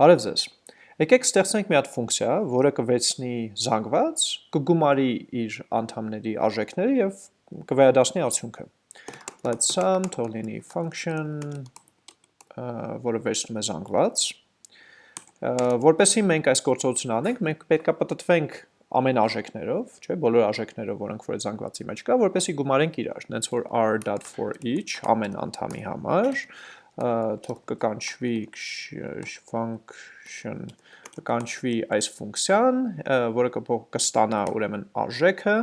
Բարև ձեզ։ Եկեք ստեղծենք մի հատ ֆունկցիա, որը կվերցնի զանգված, կգումարի իր անդամների արժեքները եւ կվերադառնի արդյունքը։ Let's sum թող լինի function, որը վերցնում է զանգված։ Որպեսզի մենք այս գործողությունը անենք, մենք պետք է պատտվենք ամեն արժեքներով, չէ, բոլոր արժեքներով, որոնք որ զանգվածի մեջ կա, որպեսզի գումարենք իրար, նենց որ r.for each ամեն անդամի համար, թող կկանչվի function կկանչվի այս ֆունկցիան, որը կստանա ուրեմն արժեքը,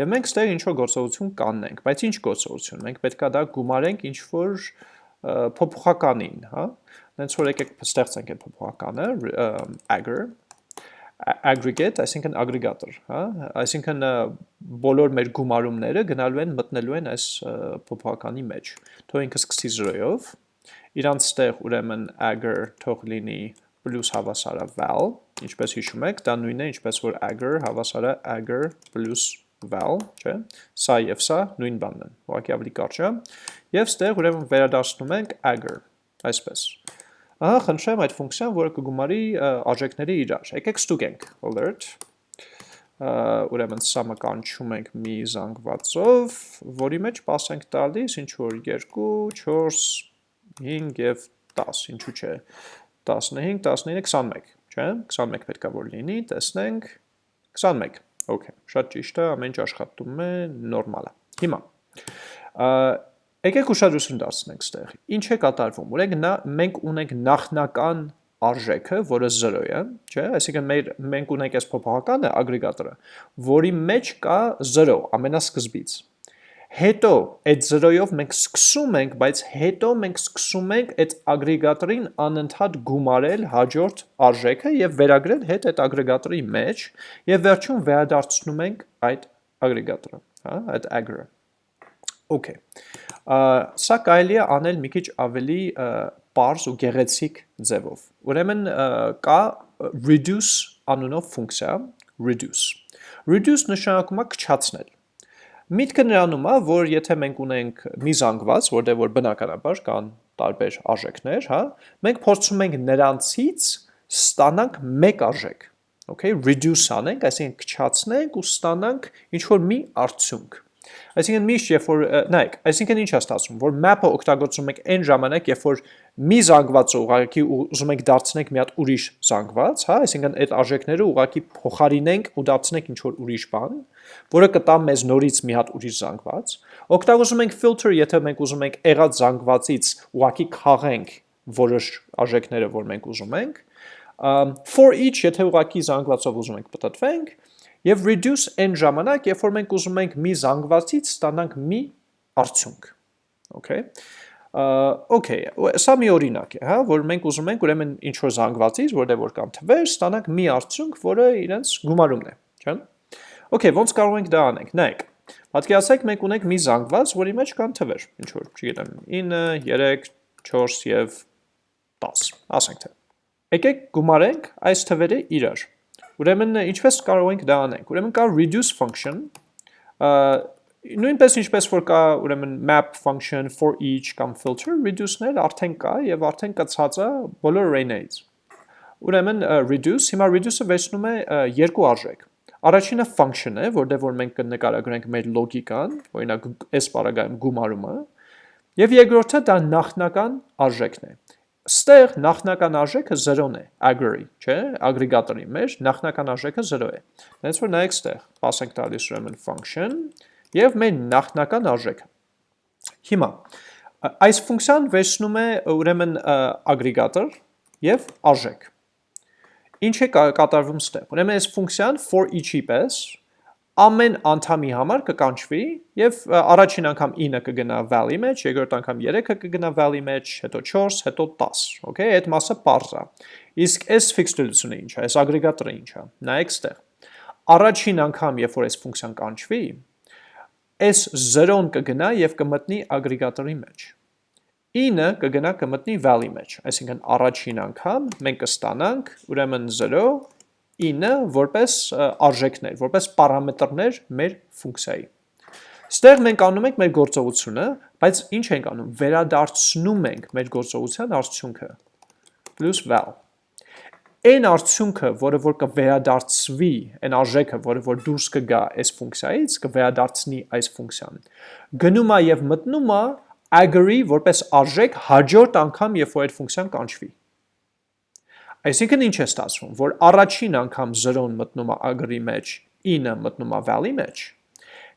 եւ մենք ստեղ ինչ որ գործողություն կանենք, բայց ինչ գործողություն, մենք պետքա դա գումարենք ինչ որ փոփոխականին, հա, նենց որ եկեք ստեղծենք այդ փոփոխականը, agger, aggregate, այսինքն ագրեգատոր, հա, այսինքն բոլոր մեր գումարումները գնալու են մտնելու են այս փոփոխականի մեջ։ Թող ինքը սկսի 0-ով, իրանց ստեղ ուրեմն agger թող լինի plus հավասարը val, ինչպես հիշում եք, դա նույնն է, ինչպես որ agger հավասարը agger plus val, չէ, սա և սա նույն բանն են, ուղղակի ավելի կարճ է, և ստեղ ուրեմն վերադարձնում ենք agger, այսպես։ Ահա խնդրեմ այդ ֆունկցիան, որը կգումարի արժեքների իրար։ Եկեք ստուգենք alert ուրեմն սա մկանչում ենք մի զանգվածով, որի մեջ pass ենք տալիս ինչ որ 2, 4, 5 եւ 10, ինչու՞ չէ։ 15, 19, 21, չէ՞։ 21 պետքա որ լինի, տեսնենք 21։ Okay, շատ ճիշտ է, ամեն ինչ աշխատում է, նորմալ է։ Հիմա եկեք ուշադրություն դարձնենք ստեղ։ Ինչ է կատարվում։ Ուրեմն մենք ունենք նախնական արժեքը, որը 0 է, չէ՞, այսինքն մեր մենք ունենք այս փոփոխականը ագրեգատորը, որի մեջ կա 0 ամենասկզբից հետո այդ 0-ով մենք սկսում ենք, բայց հետո մենք սկսում ենք այդ ագրեգատորին անընդհատ գումարել հաջորդ արժեքը եւ վերագրել հետ այդ ագրեգատորի մեջ եւ վերջում վերադարձնում ենք այդ ագրեգատորը, հա, այդ agger-ը։ Okay։ Սա կարելի է անել մի քիչ ավելի པարզ ու գեղեցիկ ձևով։ Ուրեմն կա reduce անունով ֆունկցիա, reduce։ Reduce նշանակում է քչացնել Միտքը նրանում է, որ եթե մենք ունենք մի զանգված, որտեղ որ բնականաբար կան տարբեր արժեքներ, հա, մենք փորձում ենք նրանցից ստանանք մեկ արժեք։ Okay, reduce անենք, այսինքն քչացնենք ու ստանանք ինչ որ մի արդյունք։ Այսինքն միշտ երբ որ նայեք, այսինքն ինչ է ստացվում, որ map-ը օգտագործում եք այն ժամանակ, երբ որ մի զանգվածը ուղղակի ուզում եք դարձնենք մի հատ ուրիշ զանգված, հա, այսինքն այդ արժեքները ուղղակի փոխարինենք ու դարձնենք ինչ որ ուրիշ բան, որը կտա մեզ նորից մի հատ ուրիշ զանգված։ Օգտագործում ենք filter, եթե մենք ուզում ենք եղած զանգվածից ուղղակի քաղենք որոշ արժեքները, որ մենք ուզում ենք։ For each, եթե ուղղակի զանգվածով ուզում ենք պատտվենք, եւ reduce այն ժամանակ, երբ որ մենք ուզում ենք մի զանգվածից ստանանք մի արդյունք։ Okay։ Okay, սա մի օրինակ է, հա, որ մենք ուզում ենք ուրեմն ինչ որ զանգվածից, որտեղ որ կան թվեր, ստանանք մի արդյունք, որը իրենց գումարումն է, չէ՞։ Okay, ոնց կարող ենք դա անենք։ Նայեք։ Պատկերացրեք մենք ունենք մի զանգված, որի մեջ կան թվեր, ինչ որ, չգիտեմ, 9, 3, 4 եւ 10, ասենք թե։ Եկեք գումարենք այս թվերը իրար։ Ուրեմն ինչպես կարող ենք դա անենք։ Ուրեմն կա reduce function, նույնպես ինչպես որ կա ուրեմն map function for each կամ filter reduce-ներ արդեն կա եւ արդեն կցած է բոլոր array-ներից։ Ուրեմն reduce, հիմա reduce-ը վերցնում է երկու արժեք։ Առաջինը function է, որտեղ որ մենք կնկարագրենք մեր լոգիկան, օրինակ այս բaragայում գումարումը, եւ երկրորդը դա նախնական արժեքն է։ Ստեղ նախնական արժեքը 0-ն է, agger-ի, չէ, ագրեգատորի մեջ նախնական արժեքը 0 է։ Դենց որ նայեք ստեղ, ասենք տալիս ուրեմն function եւ մեր նախնական արժեքը։ Հիմա այս ֆունկցիան վերցնում է ուրեմն ագրեգատոր եւ արժեք Ինչ է կատարվում ստեղ։ Ուրեմն այս ֆունկցիան for each-ի պես ամեն անդամի համար կկանչվի եւ առաջին անգամ 9 կգնա val-ի մեջ, երկրորդ անգամ 3-ը կգնա val-ի մեջ, հետո 4, հետո 10, okay, այդ մասը པարզ է։ Իսկ այս ֆիքսդությունը ինչ է, այս ագրեգատորը ինչ է։ Նայեք ստեղ։ Առաջին անգամ, երբ որ այս ֆունկցիան կանչվի, այս 0-ն կգնա եւ կմտնի ագրեգատորի մեջ։ 9 կգնա կմտնի val-ի մեջ, այսինքն առաջին անգամ մենք կստանանք ուրեմն 0 9 որպես արժեքներ, որպես պարամետրներ մեր ֆունկցիայի։ Ստեղ մենք անում ենք մեր գործողությունը, բայց ինչ ենք անում, վերադարձնում ենք մեր գործողության արդյունքը, plus val։ այն արդյունքը, որը որ կվերադարձվի, այն արժեքը, որը որ դուրս կգա այս ֆունկցիայից, կվերադարձնի այս ֆունկցիան։ Գնում է եւ մտնում է agree որպես արժեք հաջորդ անգամ, երբ որ այդ ֆունկցիան կանչվի։ Այսինքն ինչ է ստացվում, որ առաջին անգամ 0-ն մտնում է agree մեջ, 9-ը մտնում է val-ի մեջ։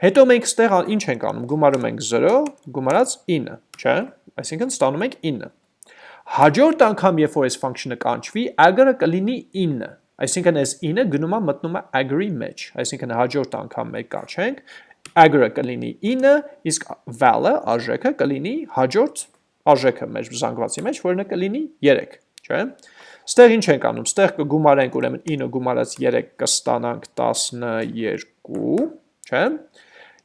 Հետո մենք ստեղ ինչ ենք անում, գումարում ենք 0, գումարած 9, չէ՞։ Այսինքն ստանում ենք 9։ Հաջորդ անգամ, երբ որ այս function-ը կանչվի, agree-ը կլինի 9, այսինքն այս 9-ը գնում է մտնում է agree մեջ, այսինքն հաջորդ անգամ մենք կանչենք, agree-ը կլինի 9, իսկ val-ը, արժեքը կլինի հաջորդ արժեքը մեր զանգվածի մեջ, որը կլինի 3, չէ՞։ Ստեղ ինչ ենք անում, ստեղ կգումարենք ուրեմն 9 գումարած 3 կստանանք 12, չէ՞։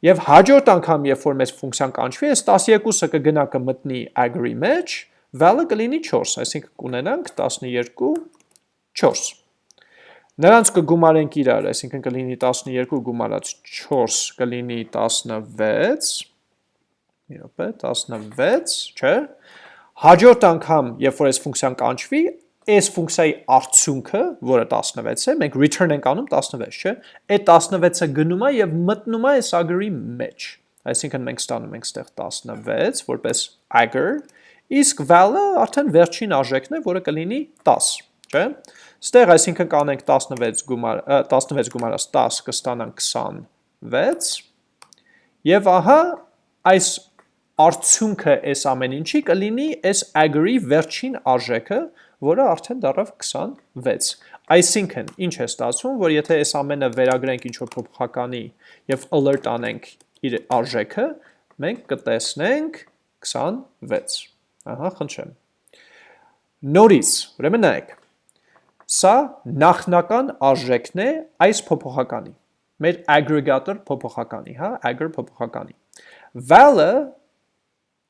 Եվ հաջորդ անգամ, երբ որ մեզ ֆունկցիան կանչվի, այս 12-ը կգնա կմտնի agree մեջ, value կլինի 4, այսինքն կունենանք 12 4։ Նրանց կգումարենք իրար, այսինքն կլինի 12 գումարած 4 կլինի 16, մի րոպե, 16, չէ։ Հաջորդ անգամ, երբ որ այս ֆունկցիան կանչվի, այս ֆունկցիայի արդյունքը, որը 16 է, մենք return ենք անում 16, չէ։ Այդ 16-ը գնում է եւ մտնում է այս agree մեջ։ Այսինքն մենք ստանում ենք ստեղ 16 որպես agar իսկ val-ը արդեն վերջին արժեքն է, որը կլինի 10, չէ՞։ Ստեղ այսինքն կանենք 16 գումար 16 գումարած 10 կստանանք 26 եւ ահա այս արդյունքը այս ամեն ինչի կլինի այս agree վերջին արժեքը, որը արդեն դարավ 26։ Այսինքն, ինչ է ստացվում, որ եթե այս ամենը վերագրենք ինչ-որ փոփոխականի եւ alert անենք իր արժեքը, մենք կտեսնենք 26։ Ահա, խնդրեմ։ Նորից, ուրեմն նայեք։ Սա նախնական արժեքն է այս փոփոխականի։ Մեր aggregator փոփոխականի, հա, agger փոփոխականի։ Val-ը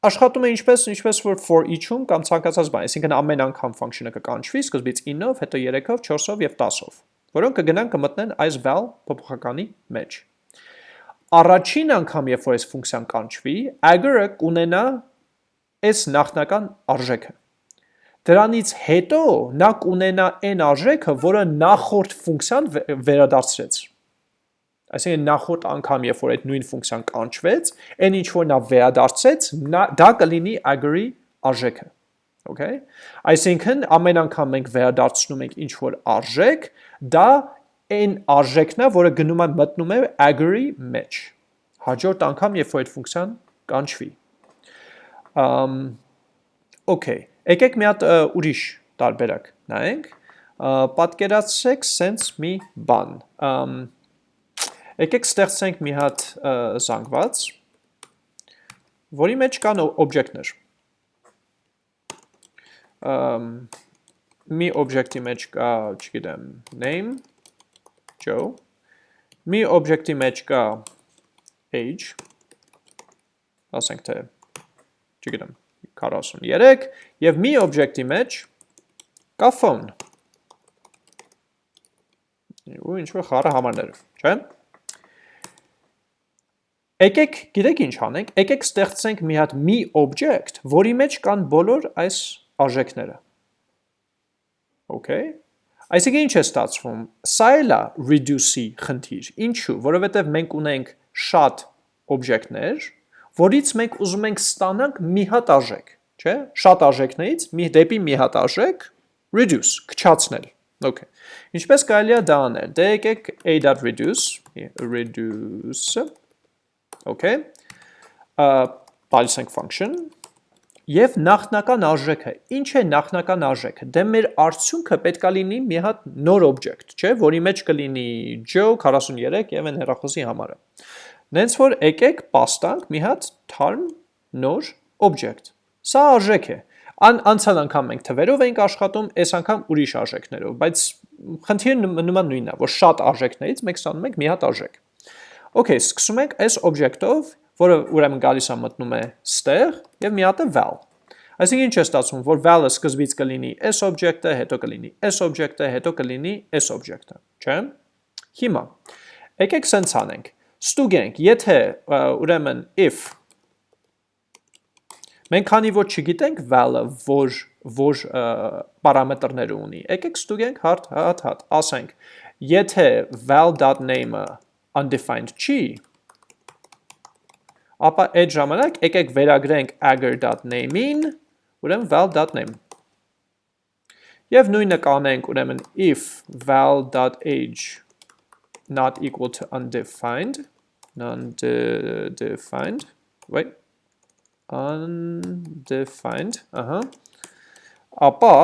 աշխատում է ինչպես ինչպես որ for each-ում կամ ցանկացած բան, այսինքն ամեն անգամ function-ը կկանչվի սկզբից 9-ով, հետո 3-ով, 4-ով եւ 10-ով, որոնք կգնան կմտնեն այս val փոփոխականի մեջ։ Առաջին անգամ, երբ որ այս ֆունկցիան կանչվի, agger-ը կունենա այս նախնական արժեքը։ Դրանից հետո նա կունենա այն արժեքը, որը նախորդ ֆունկցիան վերադարձրեց։ Այսինքն նախորդ անգամ, երբ որ այդ նույն ֆունկցիան կանչվեց, այն ինչ որ նա վերադարձեց, դա կլինի agree արժեքը։ Okay? Այսինքն ամեն անգամ մենք վերադարձնում ենք ինչ որ արժեք, դա այն արժեքն է, որը գնում է մտնում է agree մեջ։ Հաջորդ անգամ, երբ որ այդ ֆունկցիան կանչվի։ Um, okay, եկեք մի հատ ուրիշ տարբերակ նայենք, պատկերացրեք սենց մի բան, um, եկեք ստեղծենք մի հատ զանգված, որի մեջ կան օբյեկտներ, um, մի օբյեկտի մեջ կա, չգիտեմ, name, Joe, մի օբյեկտի մեջ կա age, ասենք թե չգիտեմ, 43 եւ մի օբյեկտի մեջ կա phone։ Ու ինչ որ խառը համարներ, չէ՞։ Եկեք, գիտեք ինչ անենք, եկեք ստեղծենք մի հատ մի object, որի մեջ կան բոլոր այս արժեքները։ Okay։ Այսինքն ինչ է ստացվում։ Սա էլ է reduce-ի խնդիր։ Ինչու՞, որովհետև մենք ունենք շատ օբյեկտներ, որից մենք ուզում ենք ստանանք մի հատ արժեք, չէ՞։ Շատ արժեքներից մի դեպի մի հատ արժեք reduce, քչացնել։ Okay։ Ինչպես կարելի է դա անել։ Դե եկեք a.reduce, reduce, okay։ Տալիս ենք function. Եվ նախնական արժեքը, ինչ է նախնական արժեքը, դե մեր արդյունքը պետքա լինի մի հատ նոր object, չէ, որի մեջ կլինի Joe 43 եւ այն հեռախոսի համարը։ Նենց որ եկեք պաստանք մի հատ թարմ նոր object։ Սա արժեք է։ Ան անցյալ անգամ մենք թվերով էինք աշխատում, այս անգամ ուրիշ արժեքներով, բայց խնդիրը նման նույնն է, որ շատ արժեքներից մենք ստանում ենք մի հատ արժեք։ Okay, սկսում ենք այս object-ով, որը ուրեմն գալիս է մտնում է ստեղ եւ մի հատ է val։ Այսինքն ինչ է ստացվում, որ val-ը սկզբից կլինի s object-ը, հետո կլինի s object-ը, հետո կլինի s object-ը, չէ՞։ Հիմա եկեք սենց անենք ստուգենք, եթե ուրեմն if մենք քանի որ չգիտենք val-ը, որ որ պարամետրներ ունի։ Եկեք ստուգենք հարթ հատ հատ, ասենք, եթե val.name-ը undefined չի, ապա այդ ժամանակ եկեք վերագրենք agar.name-ին, ուրեմն val.name։ Եվ նույնը կանենք, ուրեմն if val.age not equal to undefined, non-defined, wait, undefined, ահա, ապա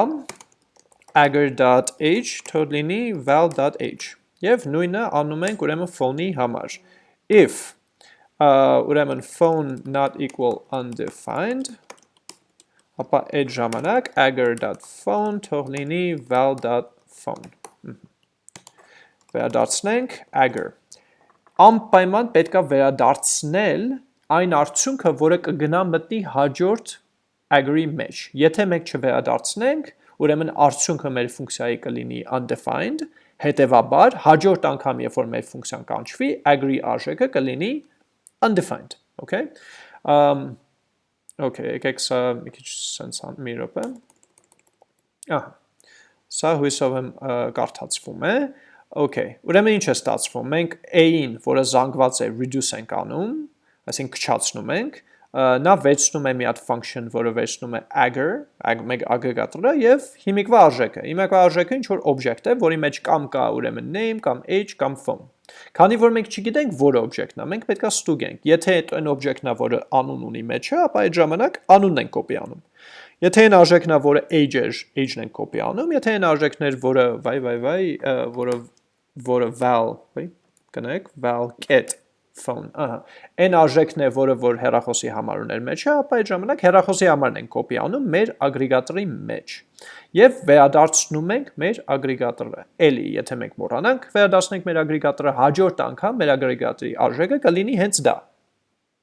agar.age թող լինի val.age եւ նույնը անում ենք ուրեմն phone-ի համար. If ուրեմն phone not equal undefined ապա այդ ժամանակ agar.phone թող լինի val.phone վերադարձնենք agar. Անպայման պետքա վերադարձնել այն արդյունքը, որը կգնա մտնի հաջորդ agar-ի մեջ։ Եթե մենք չվերադարձնենք, ուրեմն արդյունքը մեր ֆունկցիայի կլինի undefined, հետևաբար հաջորդ անգամ, երբ որ մեր ֆունկցիան կանչվի, agree արժեքը կլինի undefined, okay? Um, okay, եկեք սա մի քիչ sense մի րոպե։ Ահա։ Սա հույսով եմ կարդացվում է։ Okay, ուրեմն ինչ է ստացվում։ Մենք a-ին, որը զանգված է, reduce ենք անում, այսինքն քչացնում ենք, նա վերցնում է մի հատ function, որը վերցնում է aggr, մեկ ագրեգատորը եւ հիմիկվա արժեքը։ Հիմիկվա արժեքը ինչ որ object է, որի մեջ կամ կա ուրեմն name, կամ age, կամ phone։ Քանի որ մենք չգիտենք որը object-ն է, մենք պետքա ստուգենք։ Եթե այդ object-ն է, որը անուն ունի մեջը, ապա այդ ժամանակ անունն ենք կոպի անում։ Եթե այն արժեքն է, որը age է, age-ն ենք կոպի անում, եթե այն արժեքն է, որը վայ վայ վայ, որը որը val, վայ, կնեք, val get phone, ահա։ Այն արժեքն է, որը որ հեռախոսի համար ուներ մեջը, ապա այդ ժամանակ հեռախոսի համարն ենք կոպի անում մեր ագրեգատորի մեջ։ Եվ վերադարձնում ենք մեր ագրեգատորը։ Էլի, եթե մենք մոռանանք, վերադարձնենք մեր ագրեգատորը հաջորդ անգամ մեր ագրեգատորի արժեքը կլինի հենց դա։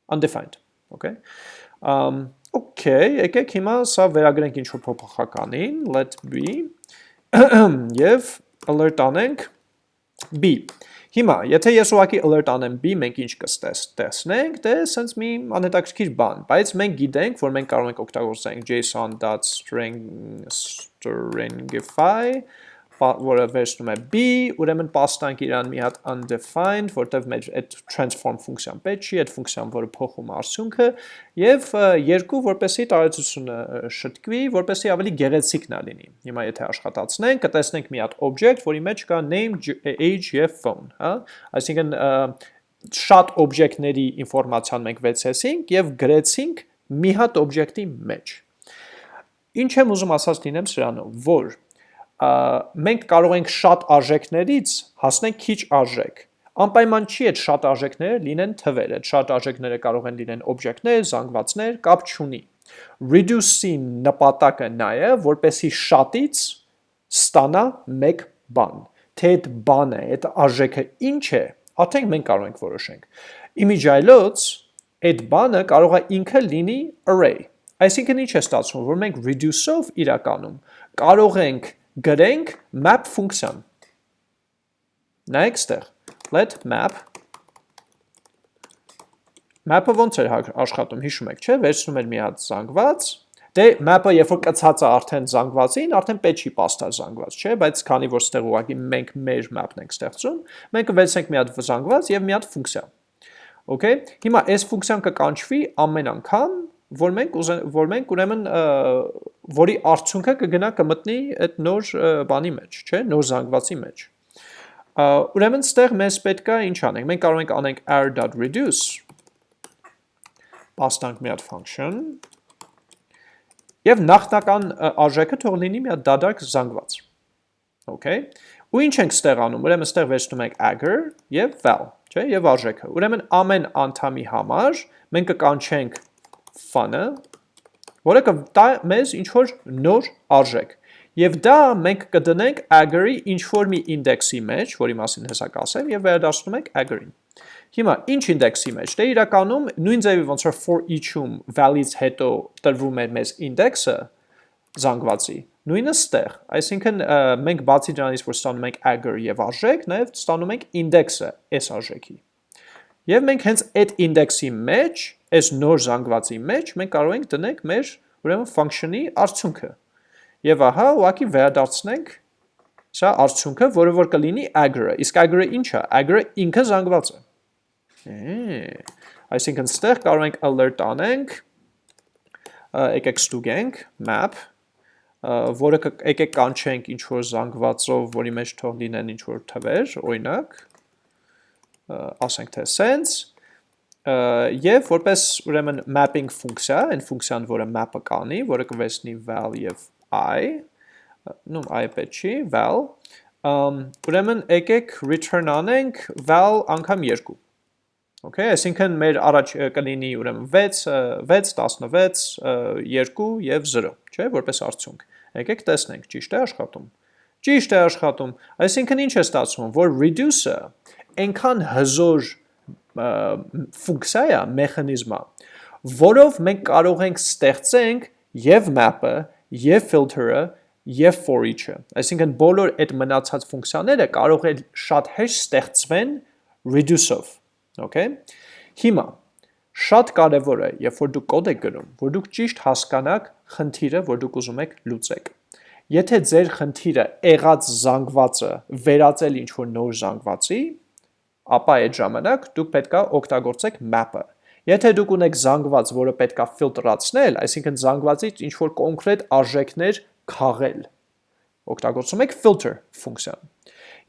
Undefined, okay։ Um okay, եկեք հիմա սա վերագրենք ինչ որ փոփոխականին, let be եւ alert անենք b Հիմա, եթե ես ուղակի alert անեմ b, մենք ինչ կստեսնենք, դե սենց մի անհետաքրքիր բան, բայց մենք գիտենք, որ մենք կարող ենք օգտագործենք json.string stringify որը վերցնում է b, ուրեմն պաստանք իրան մի հատ undefined, որտեվ մեր այդ transform ֆունկցիան պետք չի, այդ ֆունկցիան, որը փոխում արդյունքը, եւ երկու, որպեսի տարածությունը շտկվի, որպեսի ավելի գեղեցիկ նա լինի։ Հիմա եթե աշխատացնենք, կտեսնենք մի հատ object, որի մեջ կա name, age եւ phone, հա? Այսինքն շատ օբյեկտների ինֆորմացիան մենք վերցեցինք եւ գրեցինք մի հատ օբյեկտի մեջ։ Ինչ եմ ուզում ասած լինեմ սրանով, որ մենք կարող ենք շատ արժեքներից հասնել քիչ արժեք։ Անպայման չի այդ շատ արժեքները լինեն թվեր, այդ շատ արժեքները կարող են լինեն օբյեկտներ, զանգվածներ, կապ չունի։ Reduce-ի նպատակը նա է, որպեսի շատից ստանա մեկ բան։ Թե այդ բանը, այդ արժեքը ինչ է, արդեն մենք կարող ենք որոշենք։ Իմիջայլոց այդ բանը կարող է ինքը լինի array։ Այսինքն ինչ է ստացվում, որ մենք reduce-ով իրականում կարող ենք գրենք map ֆունկցիան։ Նայեք ստեղ, let map. Map-ը ոնց էր աշխատում, հիշում եք, չէ, վերցնում էր մի հատ զանգված, դե map-ը երբ որ կցած է արդեն զանգվածին, արդեն պետք չի պաստա զանգված, չէ, բայց քանի որ ստեղ ուղղակի մենք մեր map-ն ենք ստեղծում, մենք կվերցնենք մի հատ զանգված եւ մի հատ ֆունկցիա։ Okay, հիմա այս ֆունկցիան կկանչվի ամեն անգամ, որ մենք որ մենք ուրեմն որի արդյունքը կգնա կմտնի այդ նոր բանի մեջ, չէ, նոր զանգվածի մեջ։ Ուրեմն ստեղ մեզ պետքա ինչ անենք։ Մենք կարող ենք անենք r.reduce պաստանք մի հատ function եւ նախնական արժեքը թող լինի մի հատ դադարք զանգված։ Okay։ Ու ինչ ենք ստեղ անում։ Ուրեմն ստեղ վերցնում ենք agar եւ val, չէ, եւ արժեքը։ Ուրեմն ամեն անդամի համար մենք կկանչենք fun-ը, որը կտա մեզ ինչ-որ նոր արժեք։ Եվ դա մենք կդնենք agar-ի ինչ-որ մի ինդեքսի մեջ, որի մասին հեսա կասեմ, եւ վերադասնում ենք agar-ին։ Հիմա ինչ ինդեքսի մեջ։ Դե իրականում նույն ձևի ոնց որ for each-ում val-ից հետո տրվում է մեզ ինդեքսը զանգվածի, նույնը ստեղ, այսինքն մենք բացի դրանից, որ ստանում ենք agar եւ արժեք, նաեւ ստանում ենք ինդեքսը այս արժեքի։ Եվ մենք հենց այդ ինդեքսի մեջ այս նոր զանգվածի մեջ մենք կարող ենք դնենք մեր ուրեմն function-ի արդյունքը։ Եվ ահա ուղակի վերադարձնենք սա արդյունքը, որը որ կլինի agr-ը։ Իսկ agr-ը ինչ է։ Agr-ը ինքը զանգված Է, այսինքն ստեղ կարող ենք alert անենք, եկեք ստուգենք map, որը եկեք կանչենք ինչ որ զանգվածով, որի մեջ թող լինեն ինչ որ թվեր, օրինակ, ասենք թե sense, եւ որպես ուրեմն mapping ֆունկցիա, այն ֆունկցիան, որը map-ը կանի, որը կվերցնի val եւ i, նու i պետք չի, val, ուրեմն եկեք return անենք val անգամ 2։ Okay, այսինքն մեր առաջ կլինի ուրեմն 6, 6, 16, 2 եւ 0, չէ, որպես արդյունք։ Եկեք տեսնենք, ճիշտ է աշխատում։ Ճիշտ է աշխատում։ Այսինքն ինչ է ստացվում, որ reduce-ը այնքան հզոր ֆունկցիա է, մեխանիզմ է, որով մենք կարող ենք ստեղծենք եւ map-ը, եւ filter-ը, եւ for each-ը։ Այսինքն բոլոր այդ մնացած ֆունկցիաները կարող է շատ հեշտ ստեղծվեն reduce-ով, okay? Հիմա շատ կարևոր է, երբ որ դուք կոդ եք գրում, որ դուք ճիշտ հասկանաք խնդիրը, որ դուք ուզում եք լուծեք։ Եթե ձեր խնդիրը եղած զանգվածը վերածել ինչ որ նոր զանգվածի, ապա այդ ժամանակ դուք պետքա օգտագործեք map-ը։ Եթե դուք ունեք զանգված, որը պետքա ֆիլտրացնել, այսինքն զանգվածից ինչ որ կոնկրետ արժեքներ քաղել, օգտագործում եք filter ֆունկցիան։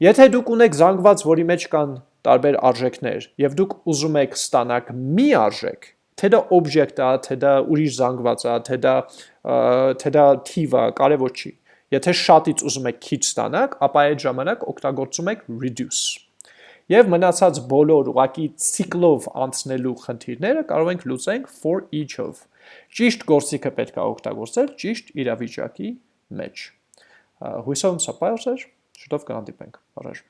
Եթե դուք ունեք զանգված, որի մեջ կան տարբեր արժեքներ, եւ դուք ուզում եք ստանալ մի արժեք, թե դա օբյեկտ է, թե դա ուրիշ զանգված է, թե դա թե դա թիվ է, կարևոր չի։ Եթե շատից ուզում եք քիչ ստանալ, ապա այդ ժամանակ օգտագործում եք reduce Եվ մնացած բոլոր ուղակի ցիկլով անցնելու խնդիրները կարող ենք լուծենք for each-ով։ Ճիշտ գործիքը պետք է օգտագործել ճիշտ իրավիճակի մեջ։ Հույսով սա պայուսեր, շուտով կհանդիպենք։ Առաջ